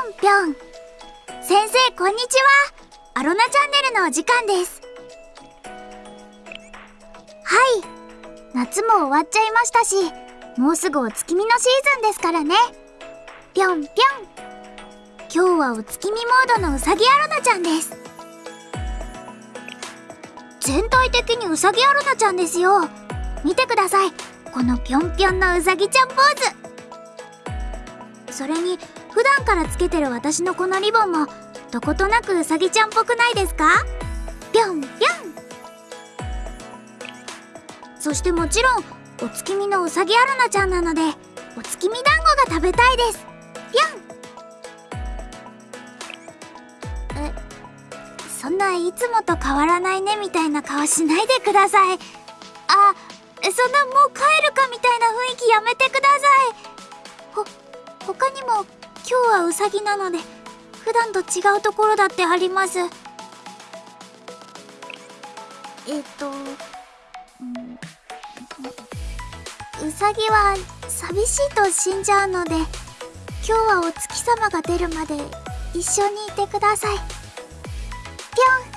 んぴょん。先生こんにちは。アロナチャンネルのお時間です。はい。夏も終わっちゃいましたしもうすぐお月見のシーズンですからね。ぴょんぴょん。今日はお月見モードのうさぎアロナちゃんです。全体的にうさぎアロナちゃんですよ。見てください。このぴょんぴょんのうさぎちゃんポーズ。それに普段からつけてる私のこのリボンもどことなくうさぎちゃんっぽくないですか？ぴょんぴょん。そしてもちろんお月見のうさぎアロナちゃんなのでお月見団子が食べたいです。ぴょん。えそんないつもと変わらないねみたいな顔しないでください。あそんなもう帰るかみたいな雰囲気やめてください。はうさぎなので普段と違うところだってあります。えっと、うん、うさぎは寂しいと死んじゃうので今日はお月様が出るまで一緒にいてください。ぴょん。